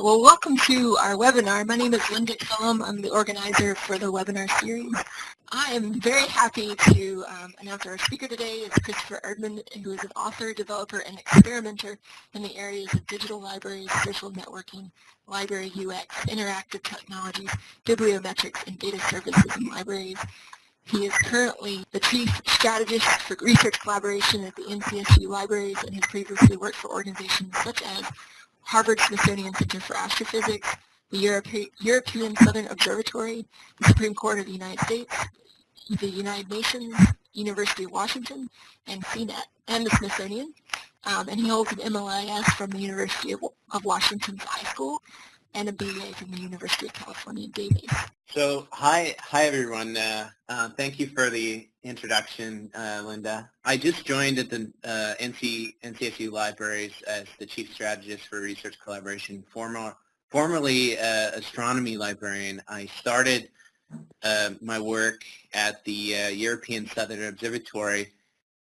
Well, welcome to our webinar. My name is Linda Killam. I'm the organizer for the webinar series. I am very happy to um, announce our speaker today is Christopher Erdmann, who is an author, developer, and experimenter in the areas of digital libraries, social networking, library UX, interactive technologies, bibliometrics, and data services in libraries. He is currently the Chief Strategist for Research Collaboration at the NCSU Libraries and has previously worked for organizations such as Harvard Smithsonian Center for Astrophysics, the Europe European Southern Observatory, the Supreme Court of the United States, the United Nations, University of Washington, and CNET, and the Smithsonian. Um, and he holds an MLIS from the University of, of Washington's iSchool and a BA from the University of California, Davis. So hi, hi everyone. Uh, uh, thank you for the introduction, uh, Linda. I just joined at the uh, NC, NCSU Libraries as the Chief Strategist for Research Collaboration, former, formerly uh, astronomy librarian. I started uh, my work at the European Southern Observatory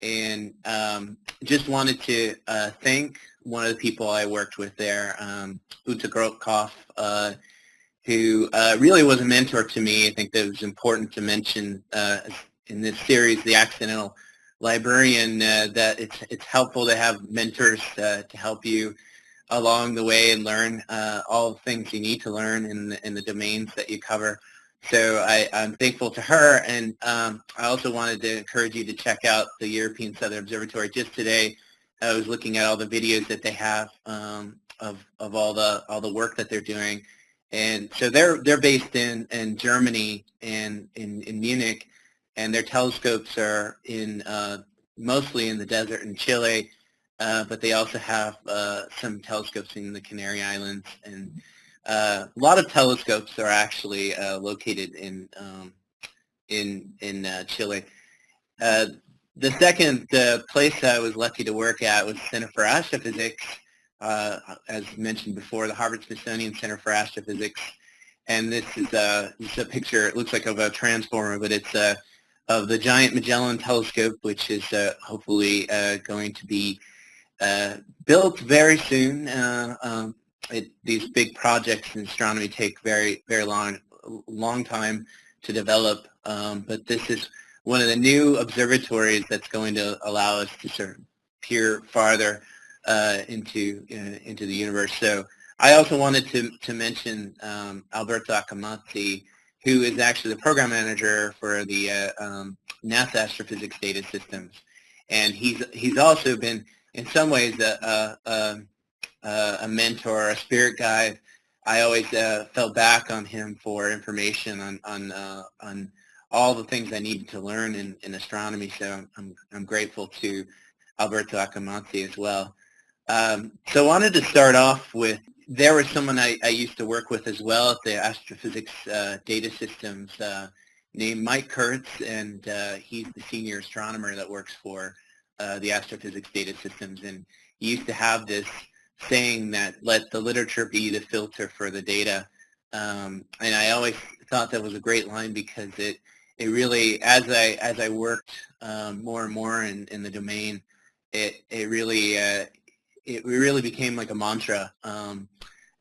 and um, just wanted to thank one of the people I worked with there, um, Uta Grothkopf, who uh, really was a mentor to me. I think that it was important to mention uh, in this series, The Accidental Librarian, uh, that it's, it's helpful to have mentors uh, to help you along the way and learn uh, all the things you need to learn in the, in the domains that you cover. So I, am thankful to her, and um, I also wanted to encourage you to check out the European Southern Observatory. Just today, I was looking at all the videos that they have um, of, of all the all the work that they're doing, and so they're they're based in in Germany and in in Munich, and their telescopes are in uh, mostly in the desert in Chile, uh, but they also have uh, some telescopes in the Canary Islands, and uh, a lot of telescopes are actually uh, located in um, in in uh, Chile. The second place I was lucky to work at was Center for Astrophysics, uh, as mentioned before, the Harvard Smithsonian Center for Astrophysics. And this is a, this is a picture, it looks like of a transformer, but it's uh, of the Giant Magellan Telescope, which is uh, hopefully uh, going to be uh, built very soon. Uh, um, it, these big projects in astronomy take very, very long, long time to develop, um, but this is one of the new observatories that's going to allow us to sort of peer farther uh, into uh, into the universe. So I also wanted to to mention um, Alberto Accomazzi, who is actually the program manager for the uh, um, NASA Astrophysics Data Systems, and he's he's also been in some ways a, a, a, a mentor, a spirit guide. I always uh, fell back on him for information on on uh, on all the things I needed to learn in, in astronomy. So I'm I'm grateful to Alberto Accomazzi as well. Um, so I wanted to start off with, there was someone I, I used to work with as well at the Astrophysics uh, Data Systems uh, named Mike Kurtz, and uh, he's the senior astronomer that works for uh, the Astrophysics Data Systems. And he used to have this saying that let the literature be the filter for the data. Um, and I always thought that was a great line because it, it really, as I, as I worked um, more and more in, in the domain, it, it really uh, it really became like a mantra. Um,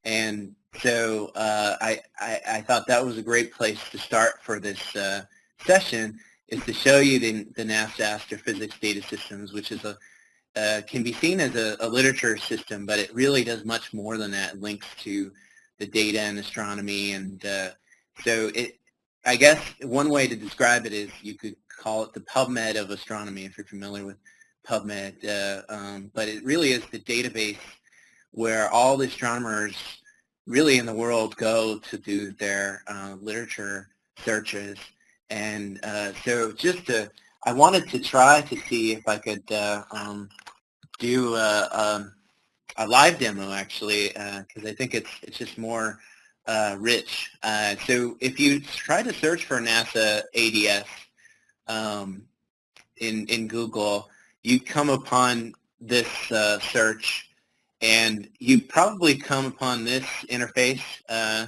and so uh, I, I, I, thought that was a great place to start for this uh, session is to show you the, the NASA astrophysics data systems, which is a uh, can be seen as a, a, literature system, but it really does much more than that. It links to the data and astronomy, and uh, so it. I guess one way to describe it is you could call it the PubMed of astronomy, if you're familiar with PubMed, uh, um, but it really is the database where all the astronomers really in the world go to do their uh, literature searches. And uh, so just to, I wanted to try to see if I could uh, um, do a, um, a, live demo actually, because uh, I think it's, it's just more uh, rich. so if you try to search for NASA ADS um, in, in Google, you come upon this uh, search and you probably come upon this interface, uh,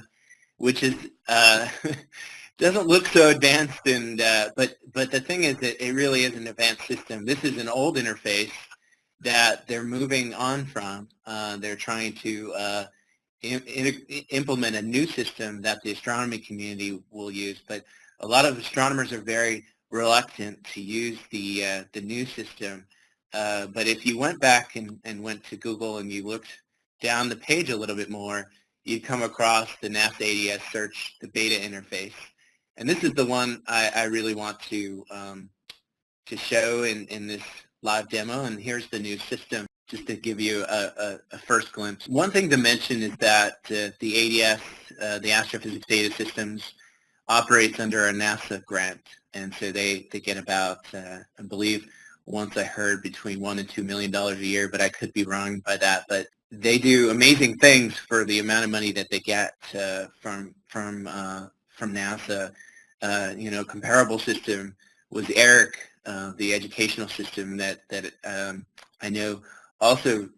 which is uh, doesn't look so advanced, and uh, but but the thing is that it really is an advanced system. This is an old interface that they're moving on from. Uh, they're trying to uh, implement a new system that the astronomy community will use, but a lot of astronomers are very reluctant to use the uh, the new system. Uh, but if you went back and, and went to Google and you looked down the page a little bit more, you'd come across the NASA ADS search, the beta interface. And this is the one I, I really want to um, to show in, in this live demo. And here's the new system just to give you a, a, a, first glimpse. One thing to mention is that uh, the ADS, uh, the Astrophysics Data Systems, operates under a NASA grant, and so they, they get about, uh, I believe, once I heard between one and two million dollars a year, but I could be wrong by that. But they do amazing things for the amount of money that they get uh, from from uh, from NASA. Uh, you know, comparable system was ERIC, the educational system that that um, I know also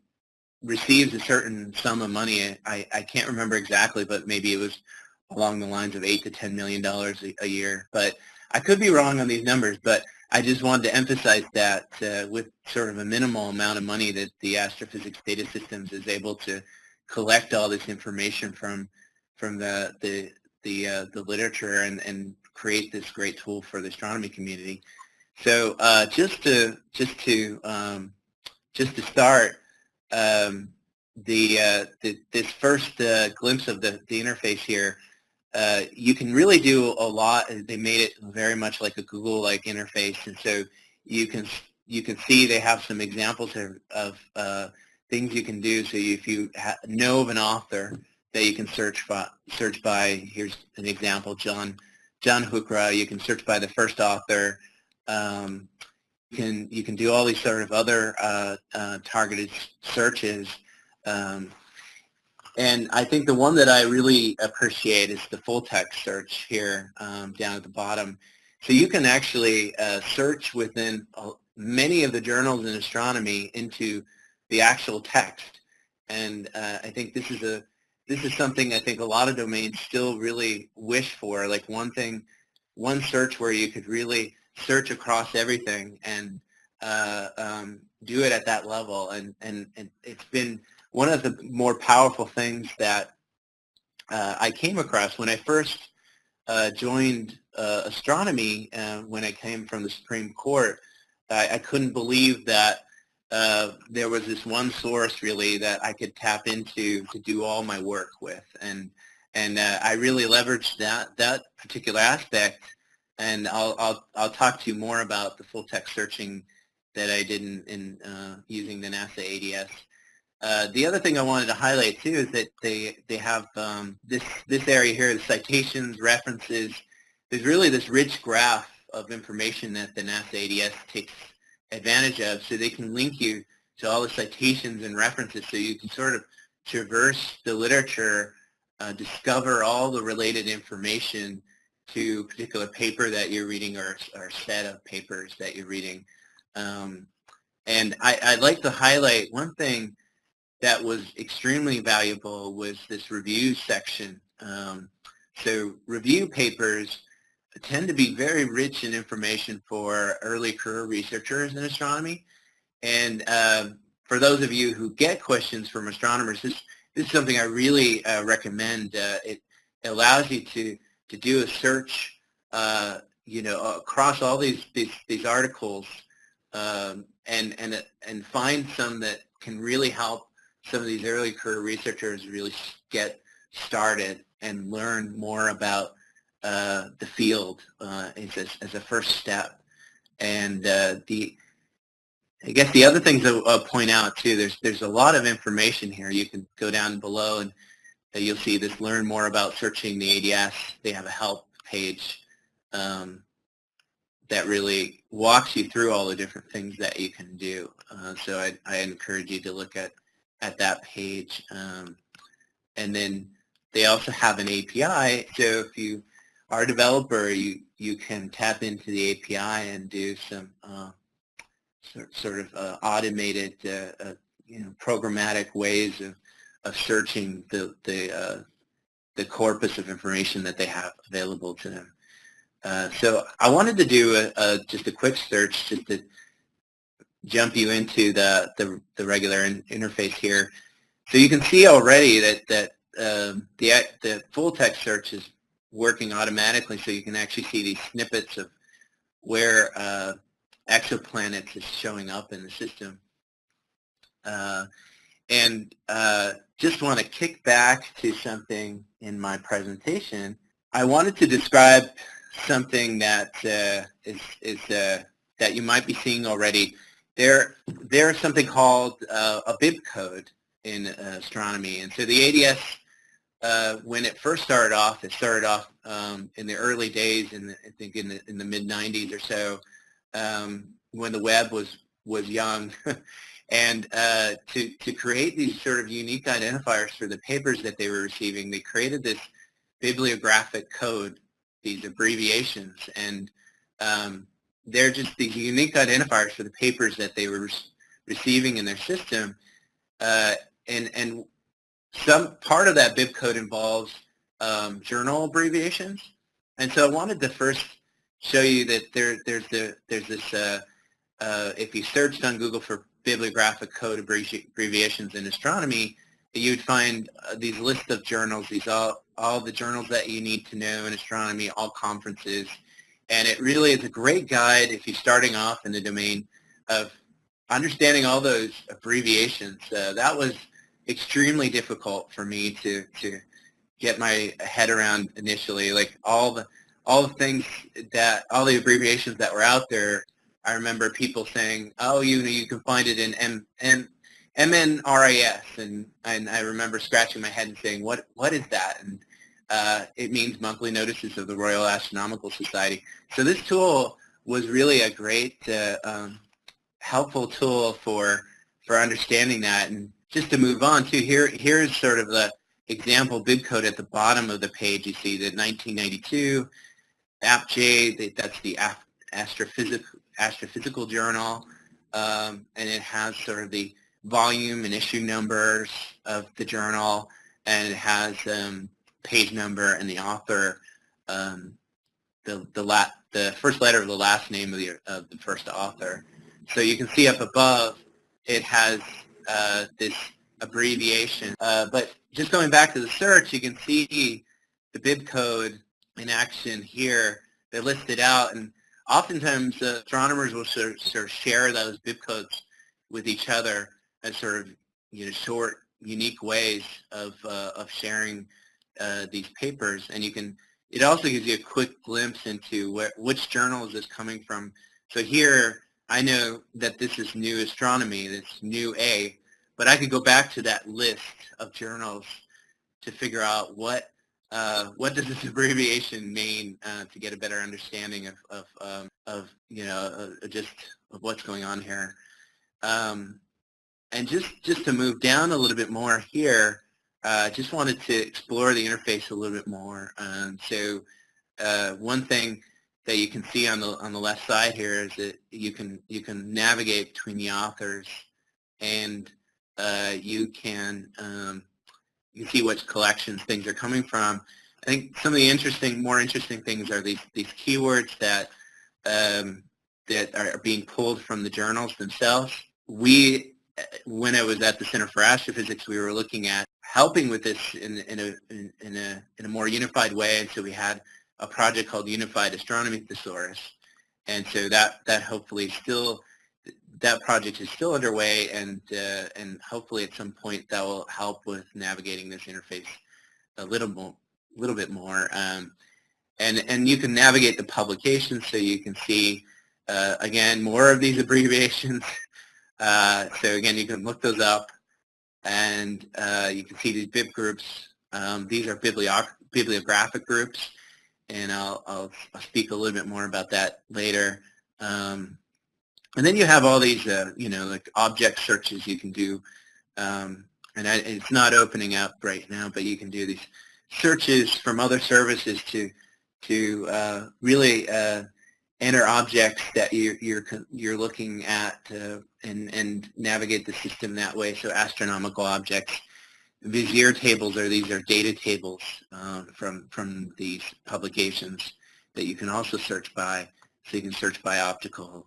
receives a certain sum of money. I, I can't remember exactly, but maybe it was along the lines of eight to ten million dollars a year. But I could be wrong on these numbers, but I just wanted to emphasize that uh, with sort of a minimal amount of money that the astrophysics data systems is able to collect all this information from from the the the, uh, the literature and, and create this great tool for the astronomy community. So uh, just to just to um, just to start, um, the, uh, the, this first uh, glimpse of the, the interface here, uh, you can really do a lot. They made it very much like a Google-like interface, and so you can you can see they have some examples of, of uh, things you can do. So if you know of an author that you can search by, search by, here's an example, John John Huchra. You can search by the first author. Um, can you can do all these sort of other uh, uh, targeted searches. Um, and I think the one that I really appreciate is the full text search here um, down at the bottom. So you can actually uh, search within many of the journals in astronomy into the actual text. And uh, I think this is a this is something I think a lot of domains still really wish for, like one thing, one search where you could really search across everything and uh, um, do it at that level. And, and, and it's been one of the more powerful things that uh, I came across when I first uh, joined uh, astronomy uh, when I came from the Supreme Court. I, I couldn't believe that uh, there was this one source really that I could tap into to do all my work with. And, and I really leveraged that, that particular aspect and I'll, I'll, I'll talk to you more about the full text searching that I did in, in uh, using the NASA ADS. Uh, the other thing I wanted to highlight too is that they, they have um, this, this area here, the citations, references. There's really this rich graph of information that the NASA ADS takes advantage of so they can link you to all the citations and references so you can sort of traverse the literature, uh, discover all the related information to particular paper that you're reading or, or set of papers that you're reading. Um, and I, would like to highlight one thing that was extremely valuable was this review section. Um, so review papers tend to be very rich in information for early career researchers in astronomy. And uh, for those of you who get questions from astronomers, this, this is something I really uh, recommend. Uh, it allows you to to do a search, uh, you know, across all these these, these articles, um, and and and find some that can really help some of these early career researchers really get started and learn more about uh, the field uh, as, a, as a first step. And uh, the I guess the other things I'll, I'll point out too, there's there's a lot of information here. You can go down below and you'll see this learn more about searching the ADS. They have a help page um, that really walks you through all the different things that you can do. Uh, so I, I, encourage you to look at, at that page. Um, and then they also have an API. So if you are a developer, you, you can tap into the API and do some uh, sort, sort of uh, automated, uh, uh, you know, programmatic ways of of searching the the uh, the corpus of information that they have available to them. Uh, so I wanted to do a, a, just a quick search just to jump you into the the, the regular in, interface here. So you can see already that that um, the, the full text search is working automatically so you can actually see these snippets of where uh, exoplanets is showing up in the system. Uh, and uh, just want to kick back to something in my presentation. I wanted to describe something that uh, is, is uh, that you might be seeing already. There, there's something called uh, a bib code in astronomy, and so the ADS, uh, when it first started off, it started off um, in the early days, in the, I think in the in the mid '90s or so, um, when the web was was young, and uh, to to create these sort of unique identifiers for the papers that they were receiving, they created this bibliographic code, these abbreviations, and um, they're just these unique identifiers for the papers that they were receiving in their system. Uh, and, and some part of that bib code involves um, journal abbreviations. And so I wanted to first show you that there, there's, the, there's this, uh, uh, if you searched on Google for bibliographic code abbreviations in astronomy, you'd find uh, these lists of journals, these all, all the journals that you need to know in astronomy, all conferences, and it really is a great guide if you're starting off in the domain of understanding all those abbreviations. Uh, that was extremely difficult for me to, to get my head around initially. Like all the, all the things that, all the abbreviations that were out there, I remember people saying, oh, you know, you can find it in M, M, MNRAS, and, and I remember scratching my head and saying, what, what is that? And uh, it means monthly notices of the Royal Astronomical Society. So this tool was really a great, uh, um, helpful tool for for understanding that. And just to move on to here, here's sort of the example bib code at the bottom of the page. You see the 1992 APJ, that's the astrophysical, astrophysical journal, um, and it has sort of the volume and issue numbers of the journal, and it has um, page number and the author, um, the the la the first letter of the last name of the of the first author. So you can see up above, it has uh, this abbreviation. Uh, but just going back to the search, you can see the bib code in action here. They're listed out, and oftentimes uh, astronomers will sort of, sort of share those bib codes with each other as sort of you know short, unique ways of uh, of sharing uh, these papers, and you can. It also gives you a quick glimpse into where, which journal is this coming from. So here, I know that this is New Astronomy, this New A, but I could go back to that list of journals to figure out what uh, what does this abbreviation mean uh, to get a better understanding of of, um, of you know uh, just of what's going on here. Um, and just just to move down a little bit more here, I uh, just wanted to explore the interface a little bit more. Um, so uh, one thing that you can see on the on the left side here is that you can you can navigate between the authors and uh, you can um, you can see which collections things are coming from. I think some of the interesting, more interesting things are these these keywords that um, that are being pulled from the journals themselves. We, when I was at the Center for Astrophysics, we were looking at helping with this in, in, a, in, in, a, in a more unified way. And so we had a project called Unified Astronomy Thesaurus. And so that, that hopefully still, that project is still underway and, uh, and hopefully at some point that will help with navigating this interface a little more, little bit more. Um, and, and you can navigate the publications so you can see, uh, again, more of these abbreviations. Uh, so again, you can look those up and uh, you can see these bib groups. Um, these are bibliographic groups, and I'll, I'll, I'll, speak a little bit more about that later. Um, and then you have all these, uh, you know, like object searches you can do. Um, and I, it's not opening up right now, but you can do these searches from other services to to uh, really uh, enter objects that you're you're you're looking at uh, and and navigate the system that way. So astronomical objects, Vizier tables are these are data tables uh, from from these publications that you can also search by. So you can search by optical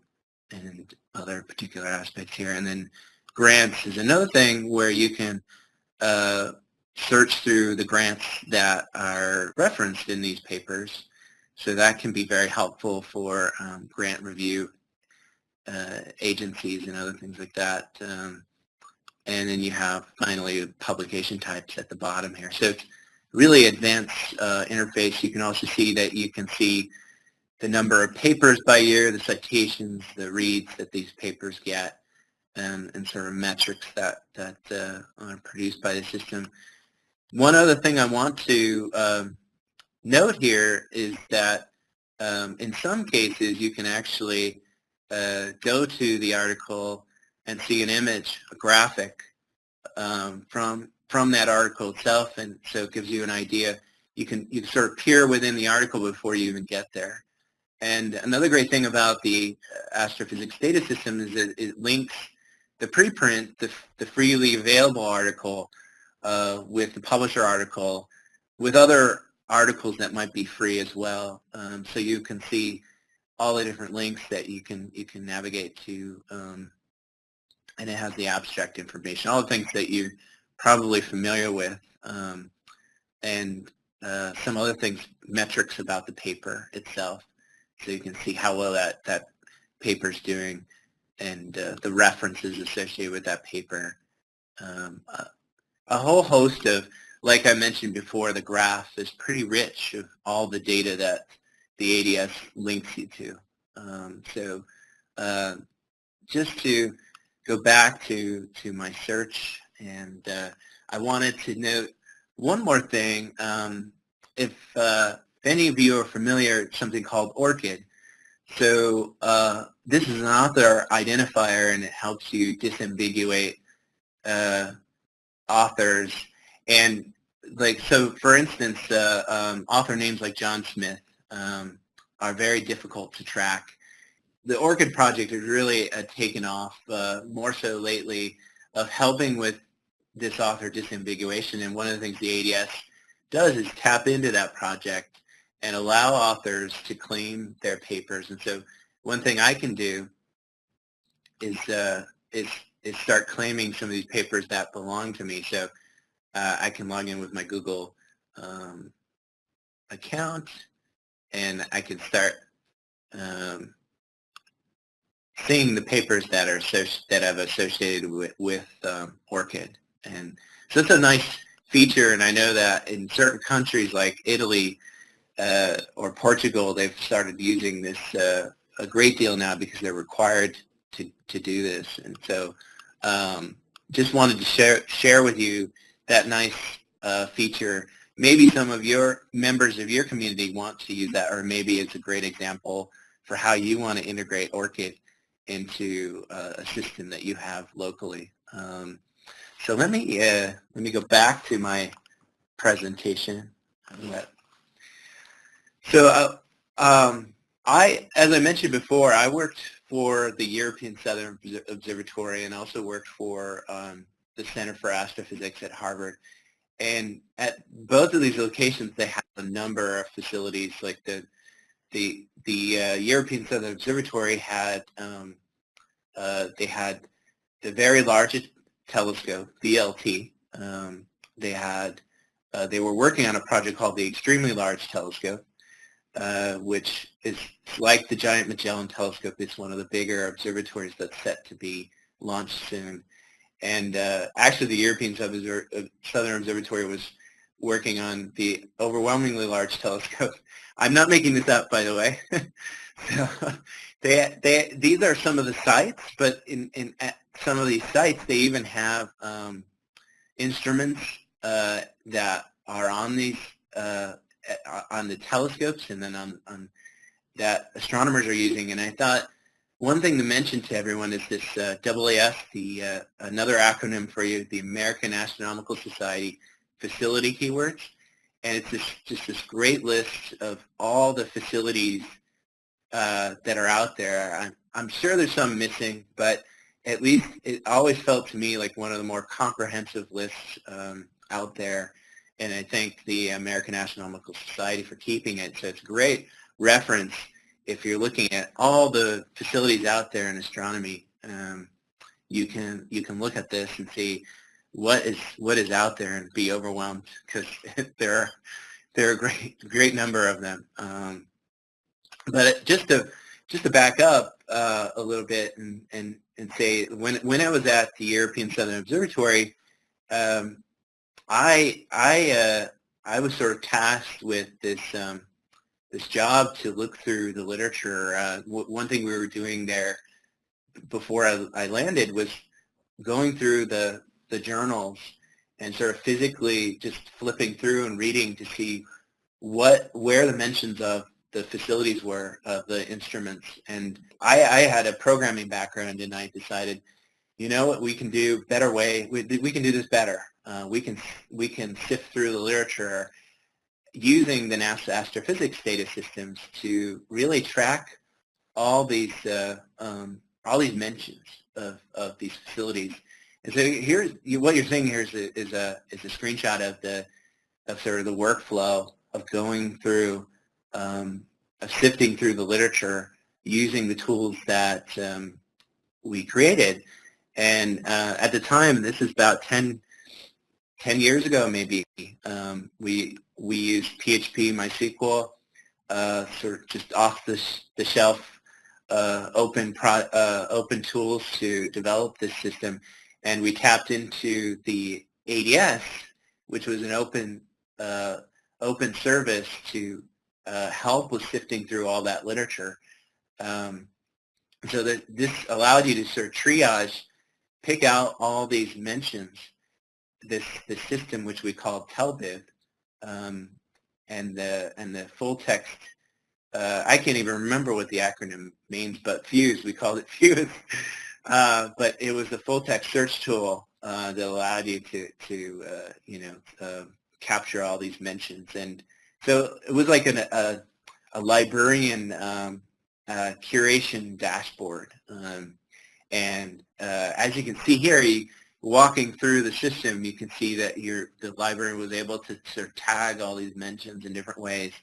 and other particular aspects here. And then grants is another thing where you can uh, search through the grants that are referenced in these papers. So that can be very helpful for um, grant review uh, agencies and other things like that. Um, and then you have finally publication types at the bottom here. So it's really advanced uh, interface. You can also see that you can see the number of papers by year, the citations, the reads that these papers get, and, and sort of metrics that, that uh, are produced by the system. One other thing I want to um, note here is that um, in some cases you can actually uh, go to the article and see an image, a graphic um, from from that article itself, and so it gives you an idea. You can you can sort of peer within the article before you even get there. And another great thing about the astrophysics data system is that it links the preprint, the, the freely available article, uh, with the publisher article, with other articles that might be free as well. Um, so you can see all the different links that you can you can navigate to, um, and it has the abstract information, all the things that you're probably familiar with, um, and uh, some other things, metrics about the paper itself, so you can see how well that that paper's doing, and uh, the references associated with that paper. Um, uh, a whole host of, like I mentioned before, the graph is pretty rich of all the data that the ADS links you to. Um, so uh, just to go back to, to my search, and uh, I wanted to note one more thing. Um, if, uh, if any of you are familiar with something called ORCID, so uh, this is an author identifier and it helps you disambiguate uh, authors. And like so for instance uh, um, author names like John Smith um, are very difficult to track. The ORCID project has really uh, taken off uh, more so lately of helping with this author disambiguation. And one of the things the ADS does is tap into that project and allow authors to claim their papers and so one thing I can do is uh, is is start claiming some of these papers that belong to me so uh, I can log in with my Google um, account and I can start um, seeing the papers that are that I've associated with, with um, ORCID. And so it's a nice feature, and I know that in certain countries like Italy uh, or Portugal, they've started using this uh, a great deal now because they're required to, to do this. And so um, just wanted to share, share with you that nice uh, feature maybe some of your members of your community want to use that, or maybe it's a great example for how you want to integrate ORCID into uh, a system that you have locally. Um, so let me uh, let me go back to my presentation. So uh, um, I, as I mentioned before, I worked for the European Southern Observatory and also worked for um, the Center for Astrophysics at Harvard. And at both of these locations, they have a number of facilities. Like the the the uh, European Southern Observatory had um, uh, they had the very largest telescope, VLT. Um, they had uh, they were working on a project called the Extremely Large Telescope, uh, which is like the Giant Magellan Telescope. It's one of the bigger observatories that's set to be launched soon. And uh, actually, the European Southern Observatory was working on the overwhelmingly large telescope. I'm not making this up, by the way. so they, they, these are some of the sites, but in, in at some of these sites, they even have um, instruments uh, that are on these uh, on the telescopes and then on, on that astronomers are using. And I thought one thing to mention to everyone is this uh, AAS, the uh, another acronym for you, the American Astronomical Society facility keywords. And it's this, just this great list of all the facilities uh, that are out there. I'm, I'm sure there's some missing, but at least it always felt to me like one of the more comprehensive lists um, out there. And I thank the American Astronomical Society for keeping it. So it's a great reference if you're looking at all the facilities out there in astronomy, um, you can you can look at this and see what is what is out there and be overwhelmed because there are there are a great great number of them. Um, but just to just to back up uh, a little bit and, and and say when when I was at the European Southern Observatory, um, I I uh, I was sort of tasked with this um, this job to look through the literature. Uh, one thing we were doing there before I, I landed was going through the the journals and sort of physically just flipping through and reading to see what where the mentions of the facilities were of the instruments. And I, I had a programming background and I decided, you know what, we can do better way, we, we can do this better. Uh, we can we can sift through the literature using the NASA astrophysics data systems to really track all these uh, um, all these mentions of, of these facilities. And so here's what you're seeing here is a, is a is a screenshot of the of sort of the workflow of going through um, of sifting through the literature using the tools that um, we created. And uh, at the time, this is about 10, 10 years ago maybe, um, we, we used PHP MySQL, uh, sort of just off the, the shelf uh, open, pro, uh, open tools to develop this system. And we tapped into the ADS, which was an open, uh, open service to uh, help with sifting through all that literature. Um, so that this allowed you to sort of triage, pick out all these mentions, this the system which we call TELBIB, um, and the and the full text. Uh, I can't even remember what the acronym means, but Fuse, we called it Fuse. Uh, but it was a full text search tool uh, that allowed you to to uh, you know uh, capture all these mentions and so it was like an, a, a librarian um, uh, curation dashboard. Um, and as you can see here, you, walking through the system, you can see that your, the librarian was able to sort of tag all these mentions in different ways,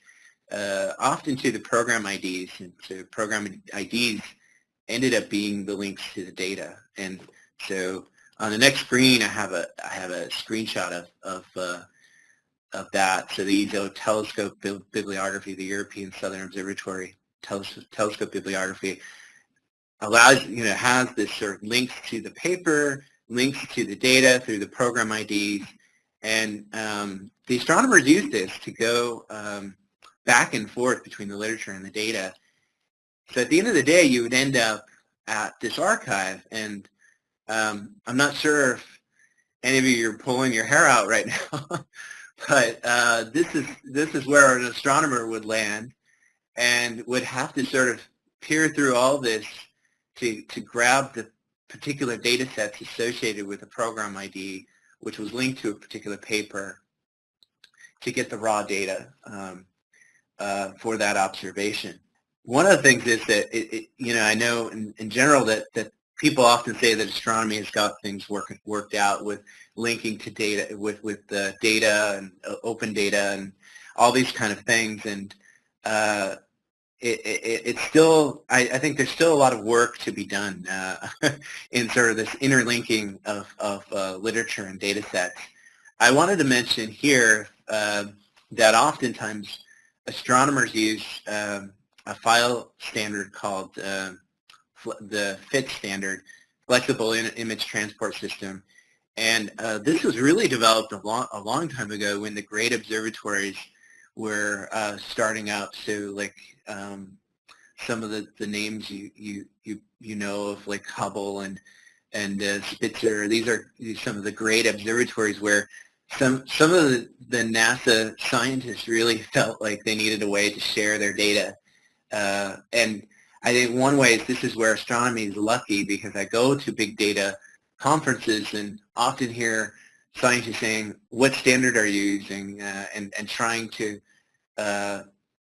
uh, often to the program IDs. And so program IDs ended up being the links to the data. And so on the next screen, I have a, I have a screenshot of, of uh, of that. So the ESO telescope bibliography, the European Southern Observatory telescope bibliography allows, you know, has this sort of links to the paper, links to the data through the program IDs, and um, the astronomers use this to go um, back and forth between the literature and the data. So at the end of the day, you would end up at this archive, and um, I'm not sure if any of you are pulling your hair out right now, but uh, this is this is where an astronomer would land and would have to sort of peer through all this to to grab the particular data sets associated with a program ID, which was linked to a particular paper, to get the raw data um, uh, for that observation. One of the things is that it, it, you know I know in, in general that that people often say that astronomy has got things work, worked out with linking to data, with, with the data and uh, open data and all these kind of things. And uh, it, it, it's still, I, I, think there's still a lot of work to be done uh, in sort of this interlinking of, of uh, literature and data sets. I wanted to mention here uh, that oftentimes astronomers use um, a file standard called uh, the FITS standard, Flexible Image Transport System. And uh, this was really developed a long, a long time ago when the great observatories were uh, starting out. So like um, some of the, the names you, you, you, you know of like Hubble and, and uh, Spitzer, these are some of the great observatories where some, some of the, the NASA scientists really felt like they needed a way to share their data. Uh, and I think one way is this is where astronomy is lucky because I go to big data conferences and often hear scientists saying, what standard are you using? Uh, and, and trying to uh,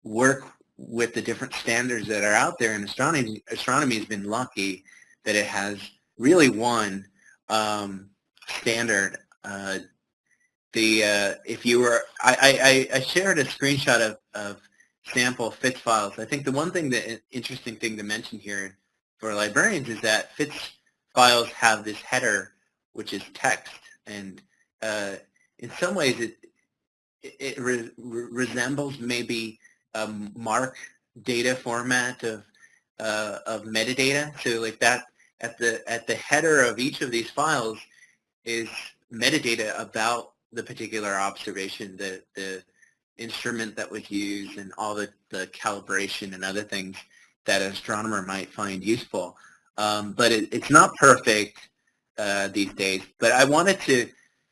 work with the different standards that are out there. And astronomy, astronomy has been lucky that it has really one um, standard. Uh, the uh, if you were, I, I, I shared a screenshot of, of sample FITS files. I think the one thing that interesting thing to mention here for librarians is that FITS files have this header, which is text, And uh, in some ways, it it re resembles maybe a MARC data format of uh, of metadata. So like that at the at the header of each of these files is metadata about the particular observation, the the instrument that was used, and all the, the calibration and other things that an astronomer might find useful. Um, but it, it's not perfect uh, these days. But I wanted to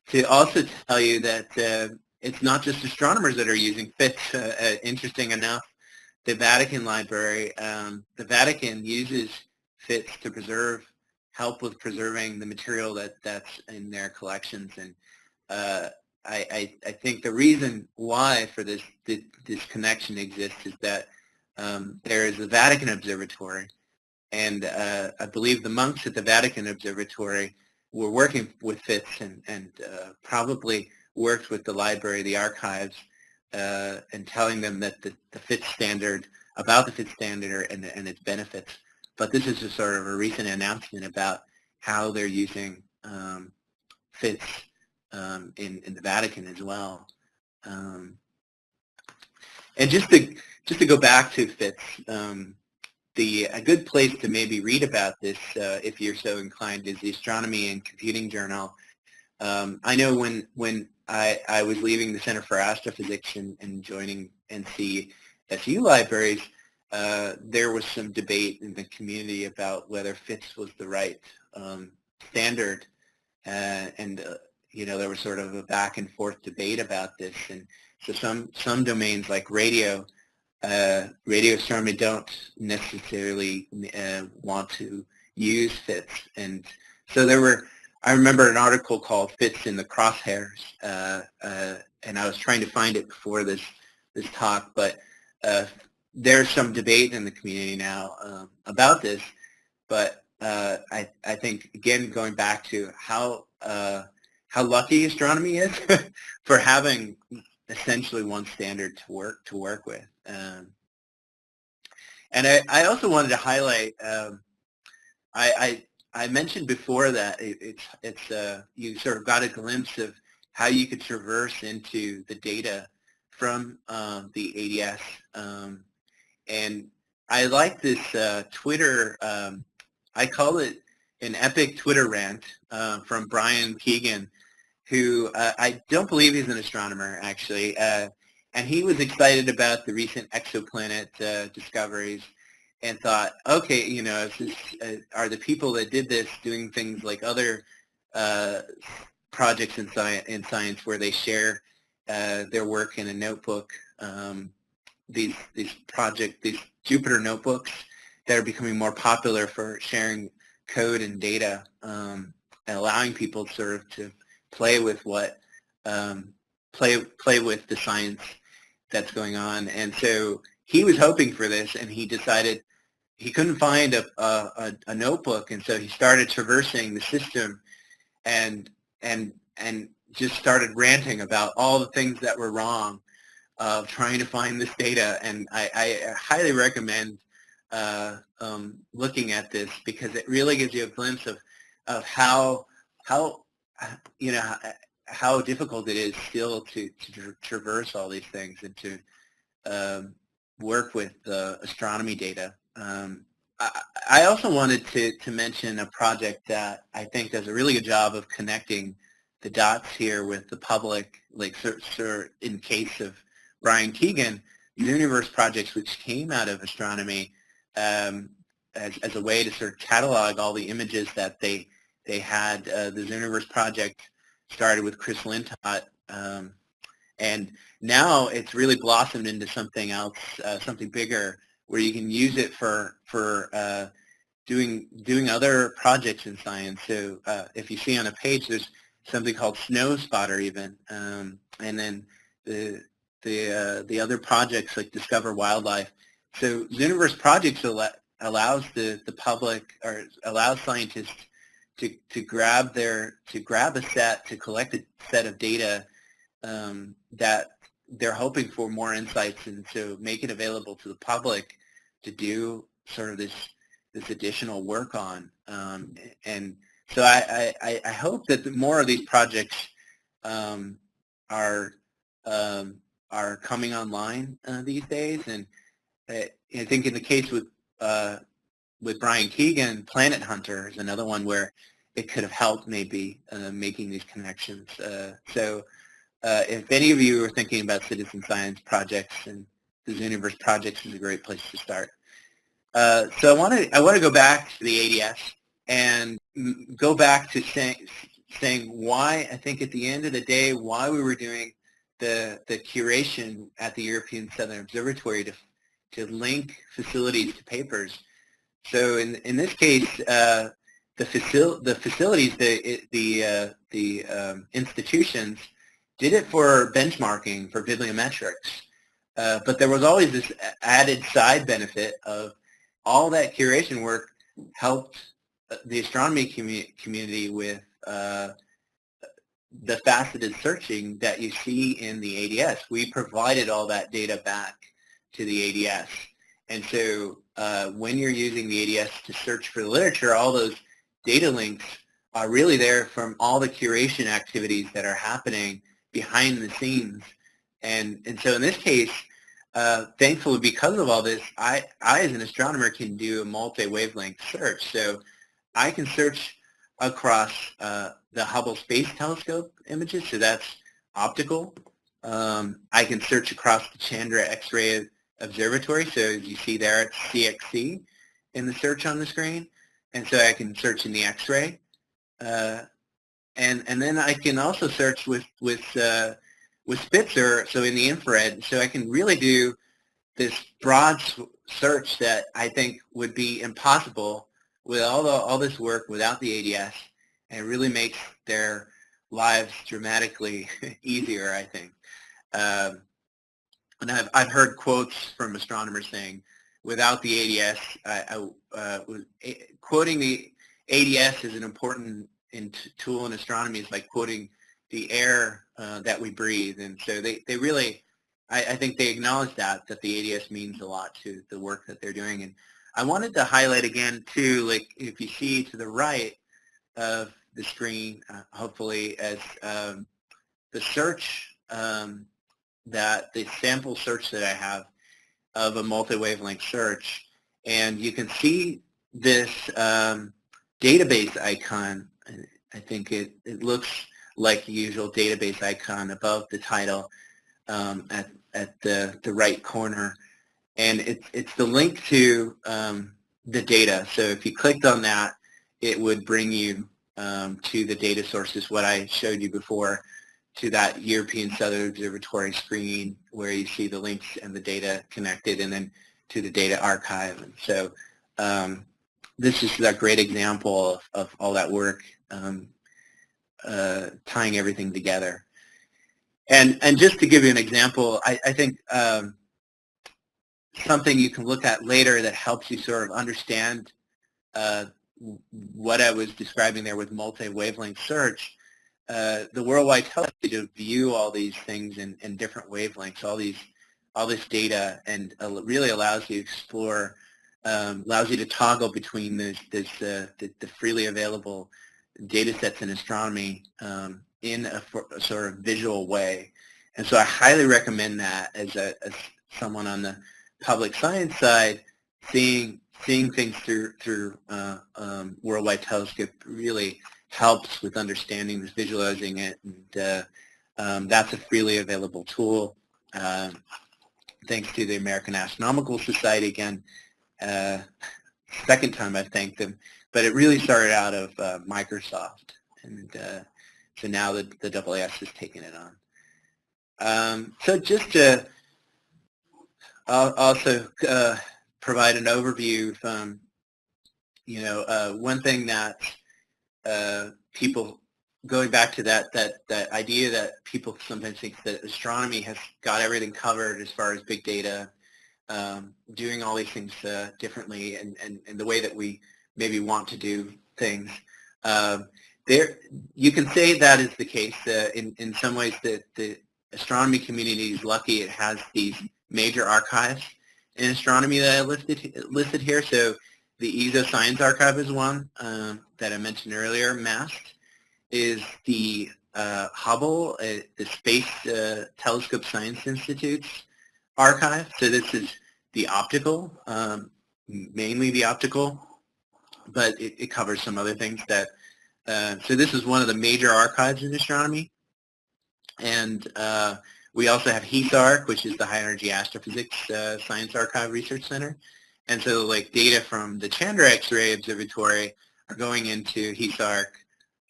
to also tell you that uh, it's not just astronomers that are using FITS. Uh, uh, interesting enough, the Vatican Library, um, the Vatican uses FITS to preserve, help with preserving the material that, that's in their collections. And uh, I, I, I, think the reason why for this, this, this connection exists is that um, there is the Vatican Observatory, and uh, I believe the monks at the Vatican Observatory were working with FITS and, and uh, probably worked with the library, the archives, uh, and telling them that the, the FITS standard, about the FITS standard and, and its benefits. But this is a sort of a recent announcement about how they're using um, FITS um, in, in the Vatican as well. Um, and just to just to go back to FITS, um, the a good place to maybe read about this, uh, if you're so inclined, is the Astronomy and Computing Journal. Um, I know when when I, I was leaving the Center for Astrophysics and, joining NCSU libraries, uh, there was some debate in the community about whether FITS was the right um, standard, uh, and uh, you know there was sort of a back and forth debate about this, and so some some domains like radio, uh, radio astronomy don't necessarily uh, want to use FITS, and so there were I remember an article called "Fits in the Crosshairs," uh, uh, and I was trying to find it before this this talk, but uh, there's some debate in the community now um, about this. But uh, I I think again going back to how uh, how lucky astronomy is for having essentially one standard to work to work with. Um, and I, I also wanted to highlight um, I, I I mentioned before that it, it's it's uh, you sort of got a glimpse of how you could traverse into the data from um, the ADS, um, and I like this uh, Twitter. Um, I call it an epic Twitter rant uh, from Brian Keegan, who uh, I don't believe he's an astronomer actually, uh, and he was excited about the recent exoplanet uh, discoveries and thought, okay, you know, this, uh, are the people that did this doing things like other uh, projects in, sci- in science where they share uh, their work in a notebook, um, these, these project, these Jupyter notebooks that are becoming more popular for sharing code and data um, and allowing people sort of to play with what, um, play, play with the science that's going on. And so he was hoping for this and he decided he couldn't find a, a, a notebook, and so he started traversing the system, and and and just started ranting about all the things that were wrong of trying to find this data. And I, I highly recommend uh, um, looking at this because it really gives you a glimpse of of how how you know how difficult it is still to, to traverse all these things and to um, work with uh, astronomy data. Um, I, I also wanted to, to mention a project that I think does a really good job of connecting the dots here with the public, like sir, sir, in case of Brian Keegan, Zooniverse projects which came out of astronomy um, as, as a way to sort of catalog all the images that they they had. Uh, the Zooniverse project started with Chris Lintott, um, and now it's really blossomed into something else, uh, something bigger, where you can use it for for uh, doing doing other projects in science. So uh, if you see on a page, there's something called Snow Spotter even, um, and then the the uh, the other projects like Discover Wildlife. So Zooniverse projects al allows the the public or allows scientists to to grab their to grab a set to collect a set of data um, that they're hoping for more insights and to make it available to the public to do sort of this this additional work on. Um, and so I, I, I hope that more of these projects um, are um, are coming online uh, these days, and I, uh, I think in the case with uh, with Brian Keegan, Planet Hunter is another one where it could have helped maybe uh, making these connections. Uh, so uh, if any of you are thinking about citizen science projects and the Zooniverse projects is a great place to start. Uh, so I want to I want to go back to the ADS and go back to saying saying why I think at the end of the day why we were doing the the curation at the European Southern Observatory to to link facilities to papers. So in in this case, uh, the facil the facilities the the uh, the um, institutions did it for benchmarking for bibliometrics. Uh, but there was always this added side benefit of all that curation work helped uh, the astronomy commu community with uh, the faceted searching that you see in the ADS. We provided all that data back to the ADS. And so uh, when you're using the ADS to search for the literature, all those data links are really there from all the curation activities that are happening behind the scenes. And, and so in this case, uh, thankfully because of all this, I, I as an astronomer can do a multi-wavelength search. So I can search across uh, the Hubble Space Telescope images, so that's optical. Um, I can search across the Chandra X-ray Observatory, so as you see there, it's CXC in the search on the screen. And so I can search in the X-ray. Uh, and and then I can also search with with uh, with Spitzer, so in the infrared, so I can really do this broad search that I think would be impossible with all the all this work without the ADS, and it really makes their lives dramatically easier. I think, um, and I've I've heard quotes from astronomers saying, without the ADS, I, I uh, was, quoting the ADS is an important in tool in astronomy is like quoting the air uh, that we breathe. And so they, they really, I, I, think they acknowledge that, that the ADS means a lot to the work that they're doing. And I wanted to highlight again too, like if you see to the right of the screen, uh, hopefully as um, the search um, that, the sample search that I have of a multi-wavelength search, and you can see this um, database icon I think it, it looks like the usual database icon above the title um, at, at the, the right corner. And it's, it's the link to um, the data. So if you clicked on that, it would bring you um, to the data sources, what I showed you before, to that European Southern Observatory screen where you see the links and the data connected, and then to the data archive. And so um, this is a great example of, of all that work um, uh, tying everything together. And, and just to give you an example, I, I think um, something you can look at later that helps you sort of understand uh, what I was describing there with multi-wavelength search, uh, the Worldwide tells you to view all these things in, in different wavelengths, all these all this data, and uh, really allows you to explore um, allows you to toggle between this, uh, the, the, freely available data sets in astronomy um, in a, a, sort of visual way. And so I highly recommend that as, a, as someone on the public science side, seeing seeing things through through uh, um, Worldwide Telescope really helps with understanding this, visualizing it, and uh, um, that's a freely available tool. Uh, thanks to the American Astronomical Society again, uh, second time I've thanked them, but it really started out of uh, Microsoft, and uh, so now the, the AAS has taken it on. Um, so just to also uh, provide an overview from, you know, uh, one thing that uh, people, going back to that, that, that idea that people sometimes think that astronomy has got everything covered as far as big data um, doing all these things uh, differently and, and, and the way that we maybe want to do things. Um, there, you can say that is the case. Uh, in, in some ways, the, the astronomy community is lucky it has these major archives in astronomy that I listed, listed here. So the ESO Science Archive is one um, that I mentioned earlier. MAST is the uh, Hubble, uh, the Space uh, Telescope Science Institute's archive. So this is the optical, um, mainly the optical, but it, it, covers some other things that, uh, so this is one of the major archives in astronomy. And uh, we also have HEASARC, which is the High Energy Astrophysics uh, Science Archive Research Center. And so like data from the Chandra X-ray Observatory are going into HEASARC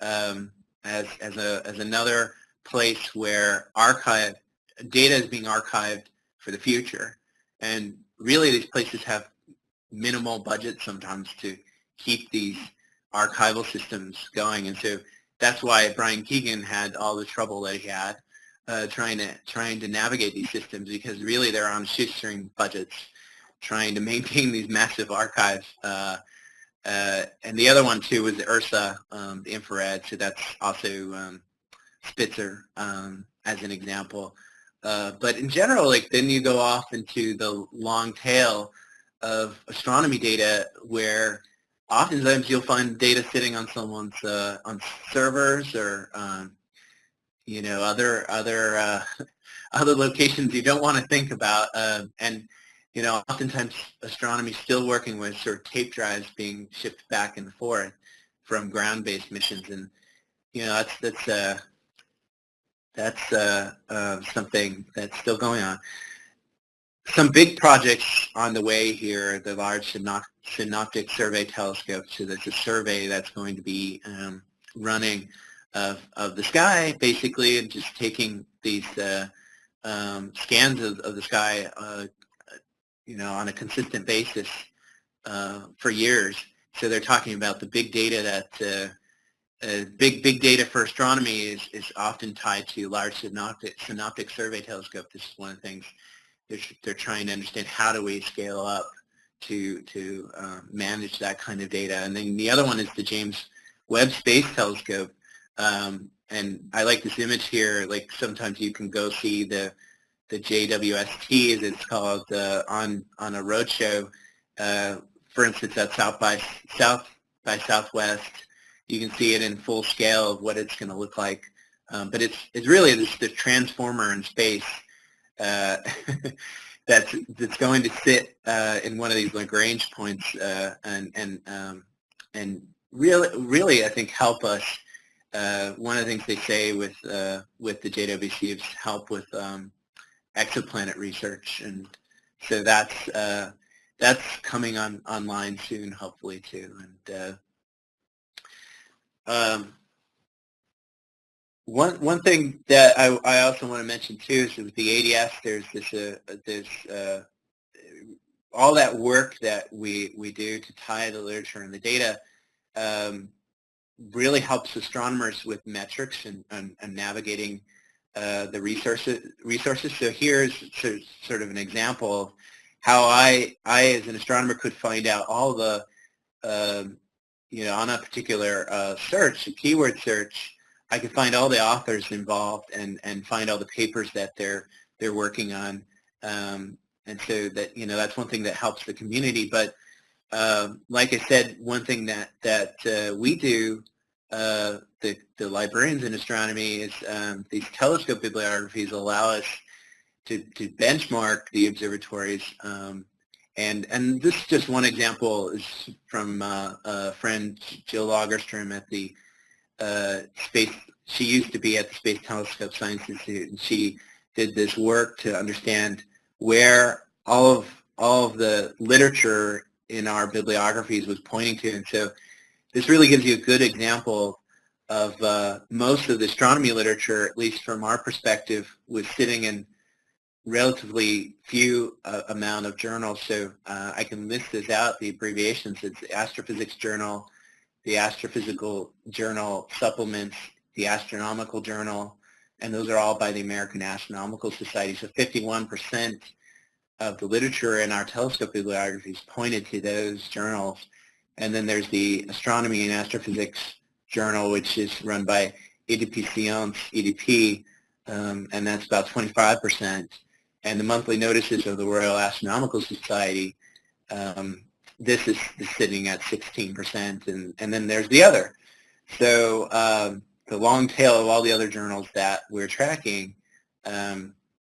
um, as, as, a, as another place where archive data is being archived for the future. And really these places have minimal budget sometimes to keep these archival systems going. And so that's why Brian Keegan had all the trouble that he had uh, trying to trying to navigate these systems because really they're on shoestring budgets trying to maintain these massive archives. Uh, uh, and the other one too was the IRSA, um, the infrared. So that's also um, Spitzer um, as an example. Uh, but in general, like then you go off into the long tail of astronomy data where oftentimes you'll find data sitting on someone's uh, on servers or um, you know other other uh, other locations you don't want to think about uh, and you know, oftentimes astronomy is still working with sort of tape drives being shipped back and forth from ground-based missions, and you know that's that's uh, that's uh, uh, something that's still going on. Some big projects on the way here, the Large Synoptic Survey Telescope. So there's a survey that's going to be um, running of, of the sky, basically, and just taking these uh, um, scans of, of the sky uh, you know, on a consistent basis uh, for years. So they're talking about the big data that uh, big big data for astronomy is, is often tied to large synoptic, synoptic survey telescope. This is one of the things they're, they're trying to understand how do we scale up to to uh, manage that kind of data. And then the other one is the James Webb Space Telescope. Um, and I like this image here. Like sometimes you can go see the the JWST, as it's called, uh, on on a roadshow. Uh, for instance, at South by South by Southwest, you can see it in full scale of what it's going to look like. Um, but it's it's really this, the transformer in space uh, that's that's going to sit uh, in one of these Lagrange points uh, and and um, and really really I think help us. Uh, one of the things they say with with the JWST is help with um, exoplanet research, and so that's uh, that's coming on online soon, hopefully too. And uh, um, one one thing that I, I also want to mention too is with the ADS, there's this uh, there's uh, all that work that we we do to tie the literature and the data. Um, really helps astronomers with metrics and, and, and navigating uh, the resources. Resources. So here's sort of an example of how I, I as an astronomer could find out all the, um, you know, on a particular uh, search, a keyword search, I could find all the authors involved and, and find all the papers that they're they're working on. Um, and so that you know that's one thing that helps the community. But um, like I said, one thing that that uh, we do uh, the, the librarians in astronomy is um, these telescope bibliographies allow us to, to benchmark the observatories. Um, and, and this is just one example is from uh, a friend, Jill Lagerstrom at the uh, Space, she used to be at the Space Telescope Science Institute, and she did this work to understand where all of, all of the literature in our bibliographies was pointing to. And so this really gives you a good example of uh, most of the astronomy literature, at least from our perspective, was sitting in relatively few uh, amount of journals. So uh, I can list this out, the abbreviations. It's the Astrophysics Journal, the Astrophysical Journal Supplements, the Astronomical Journal, and those are all by the American Astronomical Society. So 51% of the literature in our telescope bibliographies pointed to those journals. And then there's the Astronomy and Astrophysics Journal, which is run by EDP Science, EDP, um, and that's about 25%. And the monthly notices of the Royal Astronomical Society, um, this is, sitting at 16%, and, and then there's the other. So um, the long tail of all the other journals that we're tracking, um,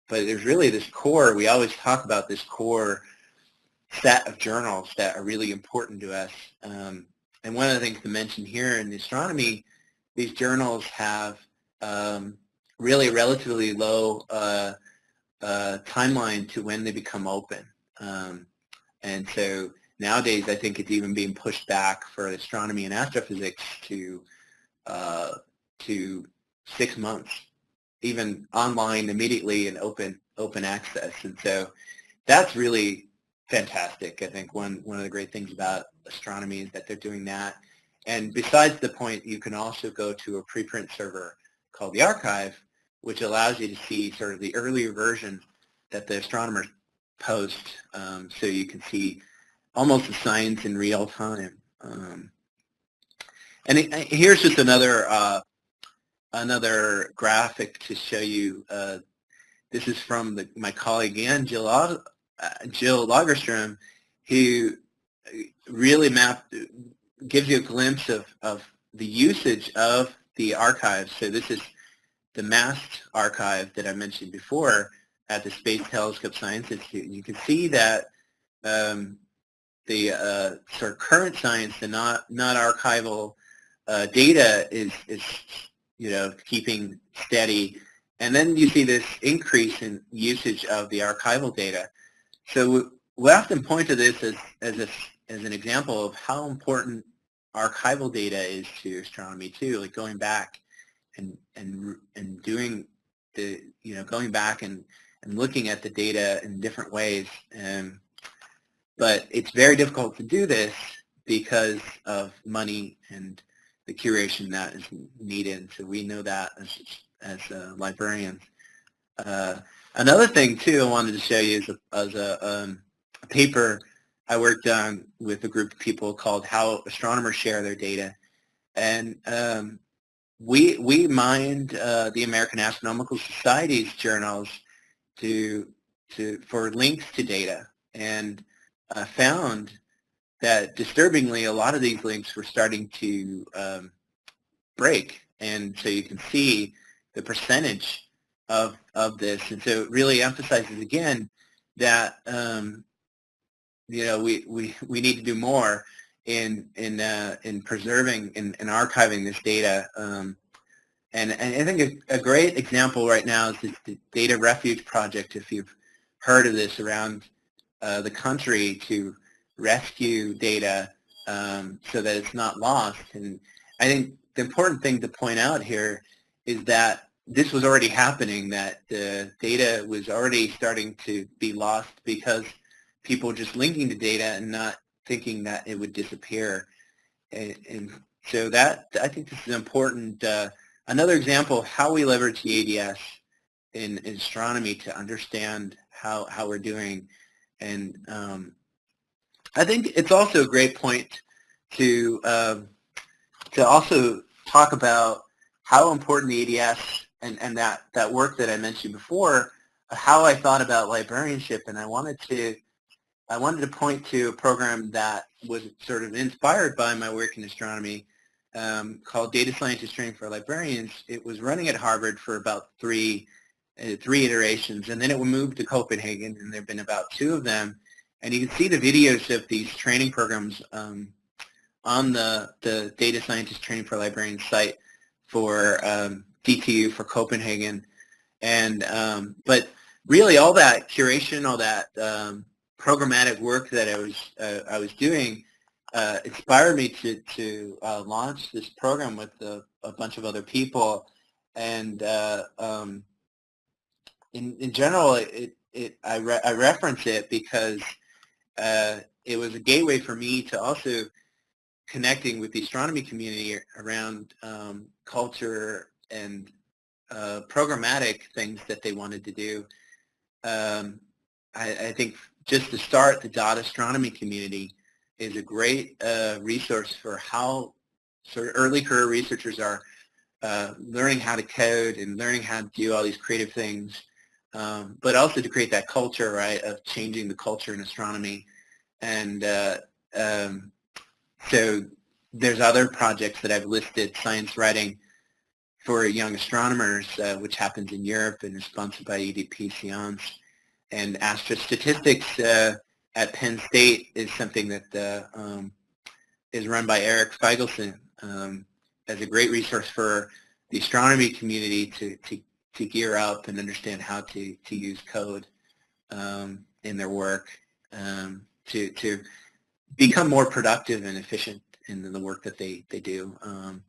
but there's really this core, we always talk about this core set of journals that are really important to us. Um, and one of the things to mention here in astronomy, these journals have um, really relatively low uh, uh, timeline to when they become open. Um, and so nowadays I think it's even being pushed back for astronomy and astrophysics to uh, to six months, even online immediately and open open access. And so that's really fantastic. I think one one of the great things about astronomy is that they're doing that. And besides the point, you can also go to a preprint server called the arXiv, which allows you to see sort of the earlier version that the astronomers post, um, so you can see almost the science in real time. Um, and it, here's just another uh, another graphic to show you. Uh, this is from the, my colleague again, Jill, uh, Jill Lagerstrom, who really mapped, gives you a glimpse of, of the usage of the archives. So this is the MAST archive that I mentioned before at the Space Telescope Science Institute. You can see that um, the uh, sort of current science, the not not archival uh, data is is you know keeping steady, and then you see this increase in usage of the archival data. So we often point to this as as a, as an example of how important archival data is to astronomy too, like going back and and and doing the you know going back and and looking at the data in different ways. Um, but it's very difficult to do this because of money and the curation that is needed. So we know that as as uh, librarians. Uh, another thing too I wanted to show you is a, as a, um, a paper I worked on with a group of people called How Astronomers Share Their Data. And um, we we mined uh, the American Astronomical Society's journals to to for links to data and uh, found that disturbingly a lot of these links were starting to um, break. And so you can see the percentage of of this. And so it really emphasizes again that um, you know we, we we need to do more in in uh, in preserving and, archiving this data. Um, and, and I think a, a, great example right now is the Data Refuge Project, if you've heard of this around uh, the country to rescue data um, so that it's not lost. And I think the important thing to point out here is that this was already happening, that the data was already starting to be lost because people just linking to data and not thinking that it would disappear. And, and so that, I think this is important. Uh, another example of how we leverage the ADS in, in astronomy to understand how, how we're doing. And um, I think it's also a great point to, uh, to also talk about how important the ADS and, and that, that work that I mentioned before, how I thought about librarianship, and I wanted to I wanted to point to a program that was sort of inspired by my work in astronomy um, called Data Scientist Training for Librarians. It was running at Harvard for about three, uh, three iterations, and then it moved to Copenhagen, and there have been about two of them. And you can see the videos of these training programs um, on the, the Data Scientist Training for Librarians site for um, DTU for Copenhagen. And um, but really all that curation, all that um, programmatic work that I was uh, I was doing uh, inspired me to to uh, launch this program with a, a, bunch of other people, and uh, um, in in general, it it I, re I reference it because uh, it was a gateway for me to also connecting with the astronomy community around um, culture and uh, programmatic things that they wanted to do. Um, I, I, think just to start, the dot astronomy community is a great uh, resource for how sort of early career researchers are uh, learning how to code and learning how to do all these creative things, um, but also to create that culture, right, of changing the culture in astronomy. And uh, um, so there's other projects that I've listed, science writing for young astronomers, uh, which happens in Europe and is sponsored by EDP Science. And astrostatistics uh, at Penn State is something that uh, um, is run by Eric Feigelson um, as a great resource for the astronomy community to, to, to gear up and understand how to, to use code um, in their work um, to, to become more productive and efficient in the work that they, they do. Um,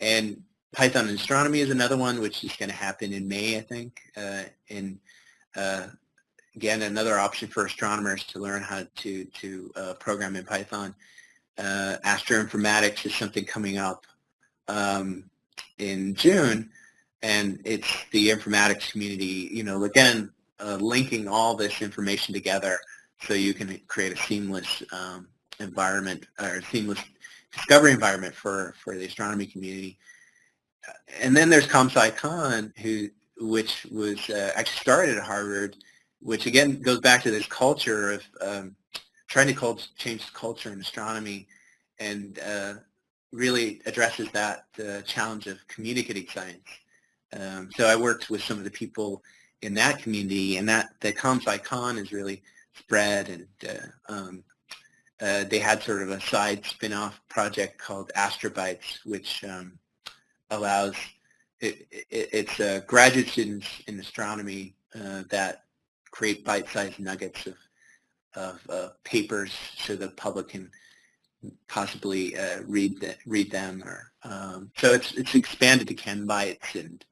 and Python astronomy is another one, which is going to happen in May, I think. Uh, and uh, again, another option for astronomers to learn how to, to uh, program in Python. Uh, astroinformatics is something coming up um, in June, and it's the informatics community, you know, again, uh, linking all this information together so you can create a seamless um, environment or seamless discovery environment for, for the astronomy community. And then there's ComSciCon, who, which was uh, actually started at Harvard, which again goes back to this culture of um, trying to change culture in astronomy and uh, really addresses that uh, challenge of communicating science. Um, so I worked with some of the people in that community, and that the icon is really spread, and uh, um, uh, they had sort of a side spin-off project called Astrobites, which um, allows it, it, it's uh, graduate students in astronomy uh, that create bite-sized nuggets of of uh, papers so the public can possibly uh, read the, read them or um, so it's it's expanded to Chembites and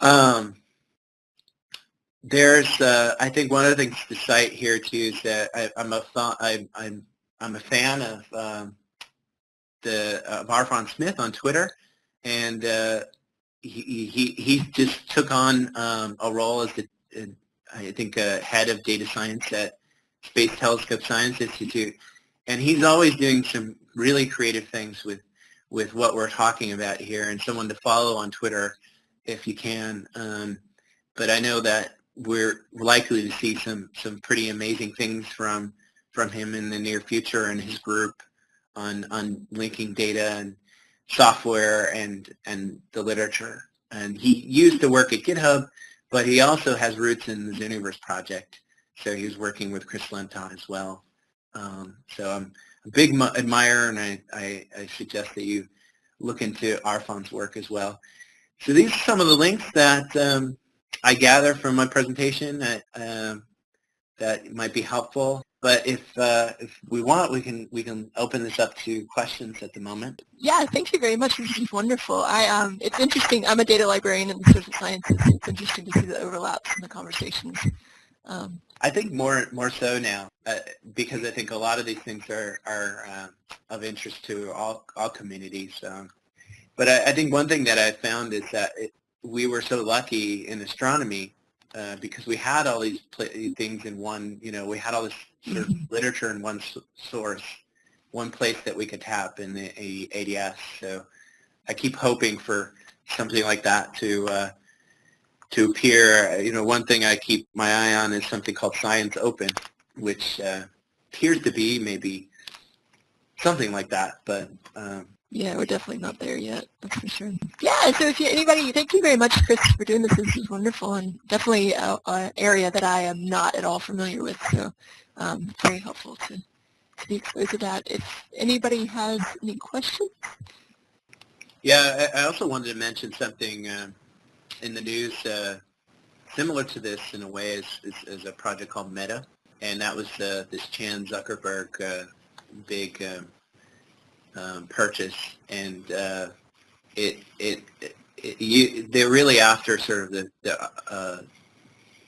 um, there's uh, I think one of the things to cite here too is that I, am a I, I'm I'm a fan of um, the of Arfon Smith on Twitter and uh, he, he he just took on um, a role as the I think uh, head of data science at Space Telescope Science Institute and he's always doing some really creative things with with what we're talking about here and someone to follow on Twitter if you can. Um, but I know that we're likely to see some some pretty amazing things from from him in the near future and his group on on linking data and software and and the literature. And he used to work at GitHub, but he also has roots in the Zooniverse project. So he was working with Chris Lintott as well. Um, so I'm a big admirer, and I, I, I, suggest that you look into Arfon's work as well. So these are some of the links that um, I gather from my presentation that, um, that might be helpful. But if uh, if we want, we can we can open this up to questions at the moment. Yeah, thank you very much. This is wonderful. I um, it's interesting. I'm a data librarian in the social sciences. It's interesting to see the overlaps in the conversations. Um, I think more more so now uh, because I think a lot of these things are are uh, of interest to all all communities. Um, but I, I, think one thing that I found is that it, we were so lucky in astronomy uh, because we had all these things in one. You know, we had all this literature in one source, one place that we could tap in the ADS. So I keep hoping for something like that to uh, to appear. You know, one thing I keep my eye on is something called Science Open, which uh, appears to be maybe something like that, but um, yeah, we're definitely not there yet. That's for sure. Yeah. So if you, anybody, thank you very much, Chris, for doing this. This is wonderful and definitely an area that I am not at all familiar with. So um, very helpful to, to be exposed to that. If anybody has any questions. Yeah, I also wanted to mention something. Uh, in the news uh, similar to this in a way is, is, is, a project called Meta, and that was uh, this Chan Zuckerberg uh, big um, purchase, and uh, it, it, it, you, they're really after sort of the, the uh,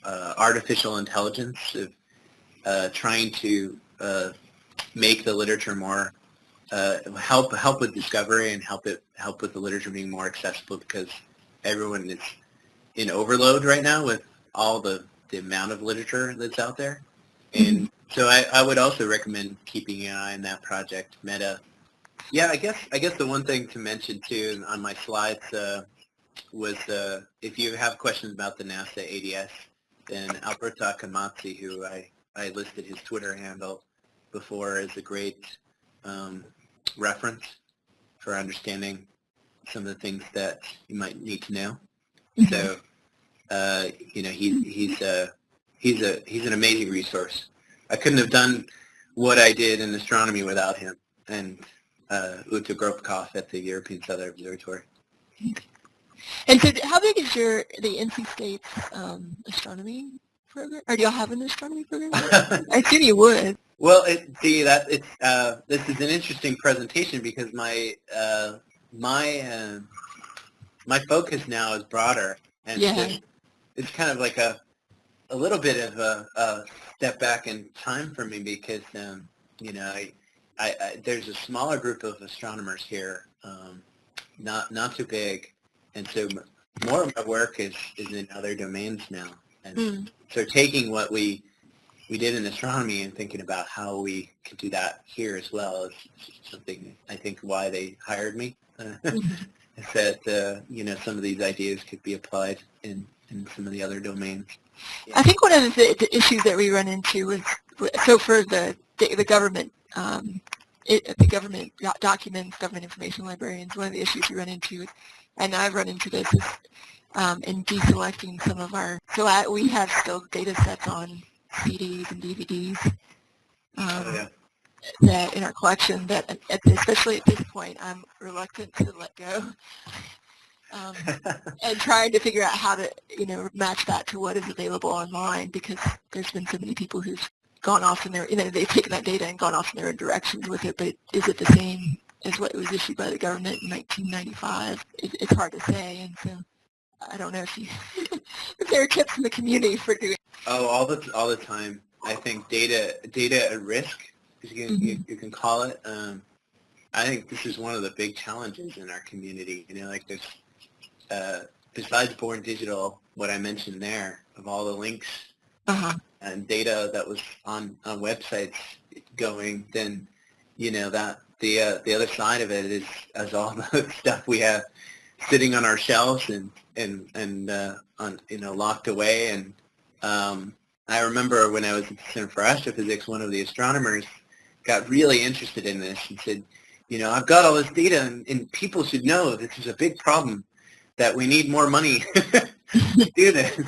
uh, artificial intelligence of trying to make the literature more help help with discovery and help it help with the literature being more accessible because everyone is in overload right now with all the, the amount of literature that's out there. And mm-hmm. so I, I would also recommend keeping an eye on that project, Meta. Yeah, I guess I guess the one thing to mention too on my slides uh, was uh, if you have questions about the NASA ADS, then Alberto Accomazzi, who I, I listed his Twitter handle, before is a great um, reference for understanding some of the things that you might need to know. Mhm. So, uh, you know, he's he's a he's a he's an amazing resource. I couldn't have done what I did in astronomy without him and uh, Uta Grothkopf at the European Southern Observatory. And so how big is your, the NC State's um, astronomy program? Or do y'all have an astronomy program? I assume you would. Well, it, see that it's uh, this is an interesting presentation because my uh, my uh, my focus now is broader, and Yeah. so it's kind of like a a little bit of a, a step back in time for me because um, you know I, I, I there's a smaller group of astronomers here, um, not not too big, and so more of my work is is in other domains now, and Mm. so taking what we we did in astronomy and thinking about how we could do that here as well is something I think why they hired me. Mhm. is that uh, you know some of these ideas could be applied in, in some of the other domains. I think one of the, the issues that we run into is, so for the, the government, um, it, the government documents, government information librarians, one of the issues we run into and I've run into this, is um, in deselecting some of our, so I, we have still data sets on CDs and DVDs um, Oh, yeah. that in our collection that, at, especially at this point, I'm reluctant to let go. Um, and trying to figure out how to, you know, match that to what is available online because there's been so many people who've gone off in their, you know, they've taken that data and gone off in their own directions with it, but is it the same as what was issued by the government in 1995? It, it's hard to say, and so I don't know if you, if there are tips in the community for doing. oh, all the all the time. I think data data at risk, as you can, you, you can call it. Um, I think this is one of the big challenges in our community. You know, like there's uh, besides Born Digital, what I mentioned there of all the links Uh-huh. And data that was on, on websites going, then you know that the uh, the other side of it is as all the stuff we have sitting on our shelves and and and uh, on you know locked away. And um, I remember when I was at the Center for Astrophysics, one of the astronomers got really interested in this and said, you know, I've got all this data, and, and people should know this is a big problem that we need more money to do this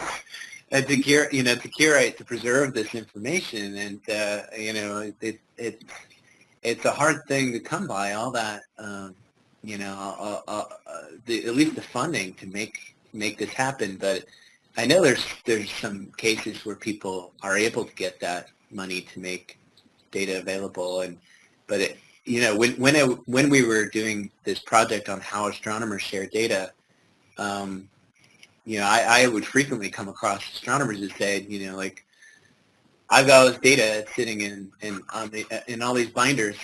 to cure, you know, to curate, to preserve this information, and uh, you know, it, it, it it's a hard thing to come by. All that, um, you know, uh, uh, uh, the, at least the funding to make make this happen. But I know there's there's some cases where people are able to get that money to make data available, and but it, you know, when when when we were doing this project on how astronomers share data. Um, you know, I, I would frequently come across astronomers that said, you know, like, I've got all this data sitting in in on the, in all these binders.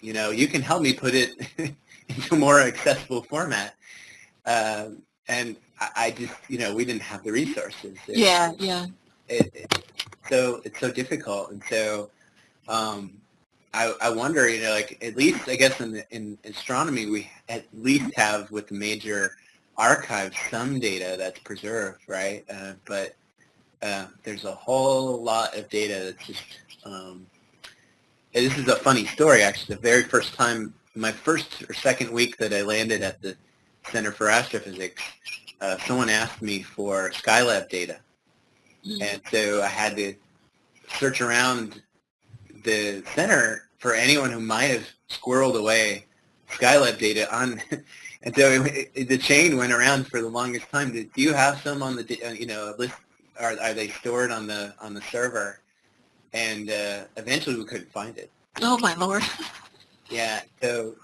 You know, you can help me put it into a more accessible format. Um, and I, I just, you know, we didn't have the resources. It- Yeah, yeah. It, it, so it's so difficult, and so um, I, I wonder, you know, like at least I guess in the, in astronomy we at least have with the major archives some data that's preserved, right? Uh, but uh, there's a whole lot of data that's just. Um, and this is a funny story, actually. The very first time, my first or second week that I landed at the Center for Astrophysics, uh, someone asked me for Skylab data, Mm. and so I had to search around the center for anyone who might have squirreled away Skylab data on, and so it, it, the chain went around for the longest time. Do, do you have some on the, uh, you know, list? Are, are they stored on the on the server? And uh, eventually we couldn't find it. Oh my lord. Yeah, so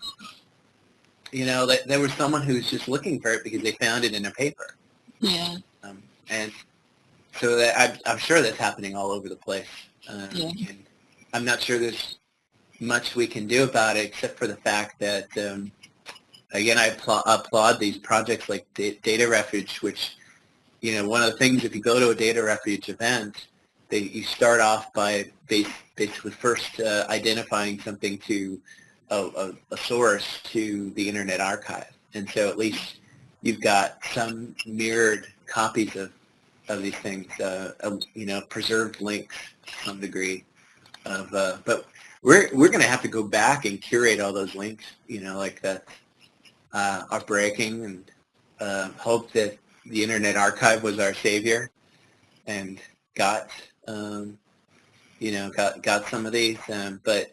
you know, that there was someone who was just looking for it because they found it in a paper, Yeah. um, and so that, I'm, I'm sure that's happening all over the place. Uh, Yeah. and I'm not sure there's much we can do about it except for the fact that, um, again, I applaud, these projects like Da- Data Refuge, which, you know, one of the things if you go to a Data Refuge event, they, you start off by base, basically first uh, identifying something to a, a, a source to the Internet Archive. And so at least you've got some mirrored copies of, of these things, uh, uh, you know, preserved links to some degree. Of, uh, but we're we're going to have to go back and curate all those links, you know, like that uh, breaking, and uh, hope that the Internet Archive was our savior and got um, you know got got some of these, um, but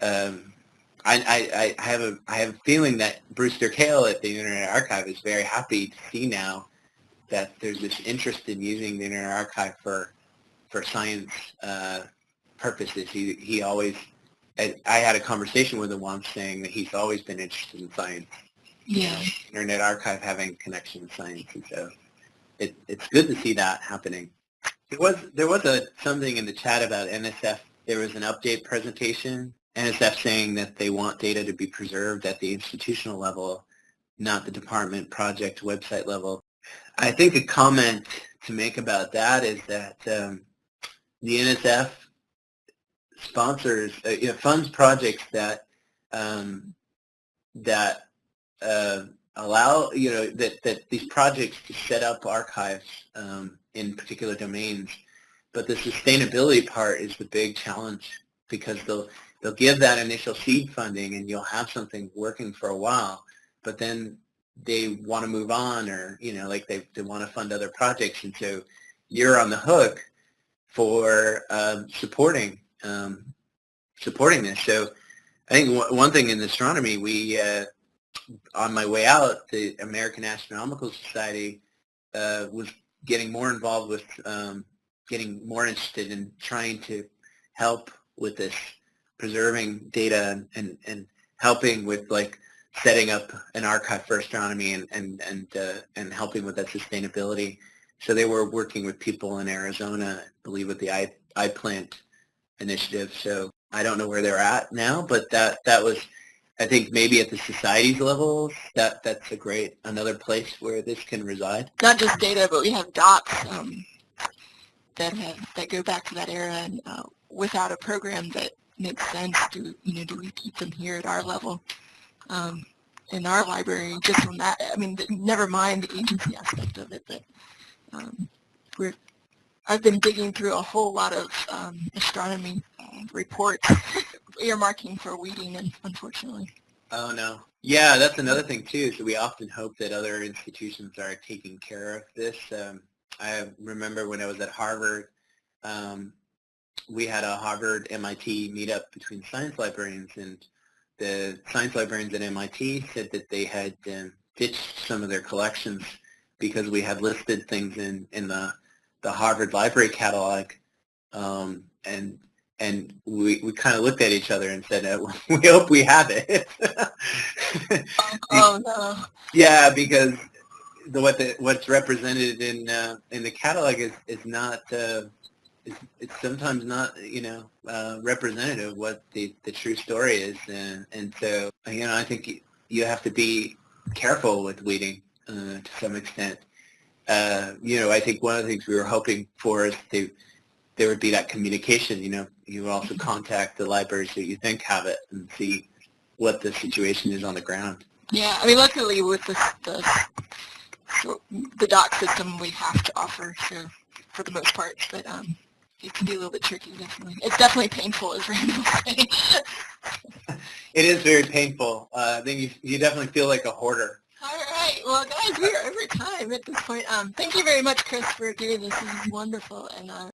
um, I, I, I have a I have a feeling that Brewster Kahle at the Internet Archive is very happy to see now that there's this interest in using the Internet Archive for for science uh, purposes. He he always I, I had a conversation with him once saying that he's always been interested in science. Yeah. Internet Archive having connection science, and so it, it's good to see that happening. There was there was a something in the chat about NSF. There was an update presentation. NSF saying that they want data to be preserved at the institutional level, not the department project website level. I think a comment to make about that is that um, the NSF sponsors, uh, you know, funds projects that um, that uh, allow, you know, that, that these projects to set up archives um, in particular domains. But the sustainability part is the big challenge because they'll, they'll give that initial seed funding and you'll have something working for a while, but then they want to move on or, you know, like they, they want to fund other projects. And so you're on the hook for um, supporting um, supporting this. So I think one thing in astronomy, we uh, on my way out, the American Astronomical Society uh, was getting more involved with um, getting more interested in trying to help with this preserving data and, and, and helping with like setting up an archive for astronomy and and and uh, and helping with that sustainability. So they were working with people in Arizona, I believe, with the I iPlant initiative. So I don't know where they're at now, but that that was I think maybe at the society's level, that that's a great another place where this can reside. Not just data, but we have docs um, that have that go back to that era, and uh, without a program that makes sense, do you know do we keep them here at our level? Um, in our library, just on that, I mean, never mind the agency aspect of it, but um, we're I've been digging through a whole lot of um, astronomy uh, reports earmarking for weeding, unfortunately. Oh, no. Yeah, that's another thing, too. So we often hope that other institutions are taking care of this. Um, I remember when I was at Harvard, um, we had a Harvard MIT meetup between science librarians, and the science librarians at MIT said that they had um, ditched some of their collections because we had listed things in, in the, the Harvard Library Catalog, um, and and we, we kind of looked at each other and said, uh, we hope we have it. oh, no. Yeah, because the, what the, what's represented in uh, in the catalog is, is not, uh, it's, it's sometimes not, you know, uh, representative of what the, the true story is. And, and so, you know, I think you have to be careful with weeding uh, to some extent. Uh, you know, I think one of the things we were hoping for is to there would be that communication. You know, you would also contact the libraries that you think have it and see what the situation is on the ground. Yeah, I mean, luckily with the the, the doc system, we have to offer so for the most part, but um, it can be a little bit tricky. Definitely, it's definitely painful, as Randall was saying. it is very painful. Uh, then you you definitely feel like a hoarder all right. Well, guys, we are over time at this point. Um, thank you very much, Chris, for doing this. This is wonderful. And uh,